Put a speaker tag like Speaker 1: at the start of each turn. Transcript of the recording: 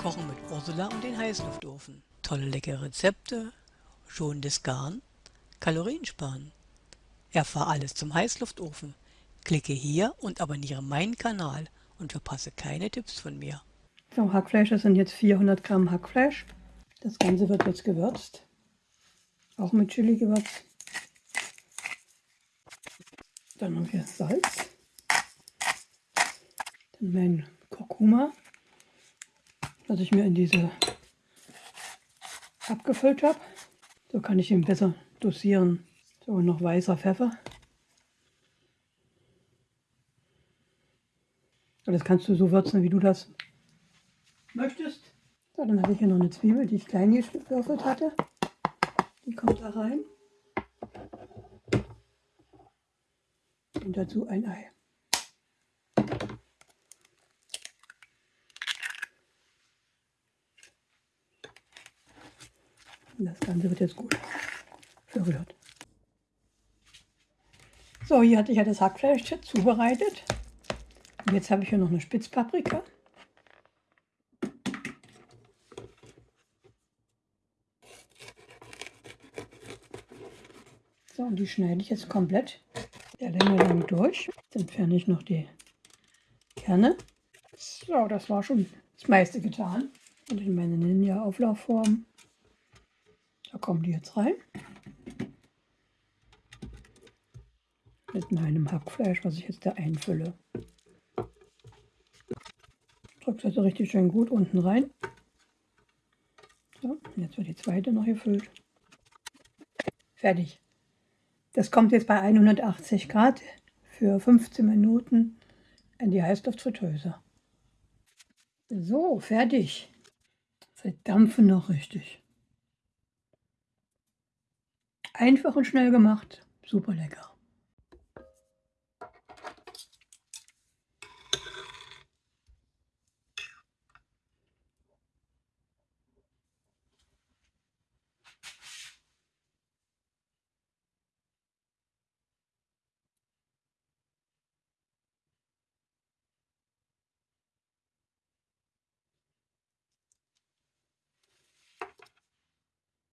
Speaker 1: Kochen mit Ursula und den Heißluftofen. Tolle leckere Rezepte, schonendes Garn, Kalorien sparen. Erfahr alles zum Heißluftofen. Klicke hier und abonniere meinen Kanal und verpasse keine Tipps von mir.
Speaker 2: So, Hackfleisch, das sind jetzt 400 Gramm Hackfleisch. Das Ganze wird jetzt gewürzt. Auch mit Chili-Gewürz. Dann haben wir Salz. Dann mein Kurkuma, das ich mir in diese abgefüllt habe. So kann ich ihn besser dosieren. So, noch weißer Pfeffer. Das kannst du so würzen, wie du das möchtest. So, dann habe ich hier noch eine Zwiebel, die ich klein gewürfelt hatte. Die kommt da rein. Und dazu ein Ei. Das Ganze wird jetzt gut verrührt. So, hier hatte ich ja das Hackfleisch zubereitet. Und jetzt habe ich hier noch eine Spitzpaprika. So, und die schneide ich jetzt komplett der Länge lang durch. Jetzt entferne ich noch die Kerne. So, das war schon das meiste getan. Und in meine Ninja-Auflaufform, kommen die jetzt rein. Mit meinem Hackfleisch, was ich jetzt da einfülle. Drückt also richtig schön gut unten rein. So, jetzt wird die zweite noch gefüllt. Fertig. Das kommt jetzt bei 180 Grad für 15 Minuten in die Heißluftfritteuse. So, fertig. Sie dampfen noch richtig. Einfach und schnell gemacht. Super lecker.